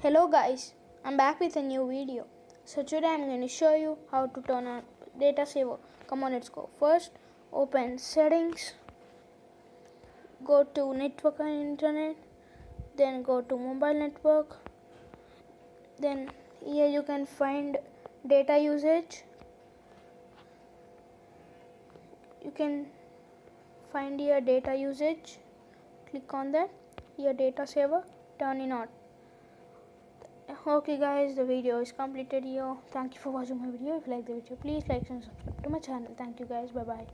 Hello guys, I'm back with a new video. So today I'm going to show you how to turn on data saver. Come on, let's go. First, open settings, go to network and internet, then go to mobile network. Then here you can find data usage. You can find your data usage. Click on that. Your data saver, turn it on okay guys the video is completed here. Thank you for watching my video. If you like the video please like and subscribe to my channel. Thank you guys. Bye bye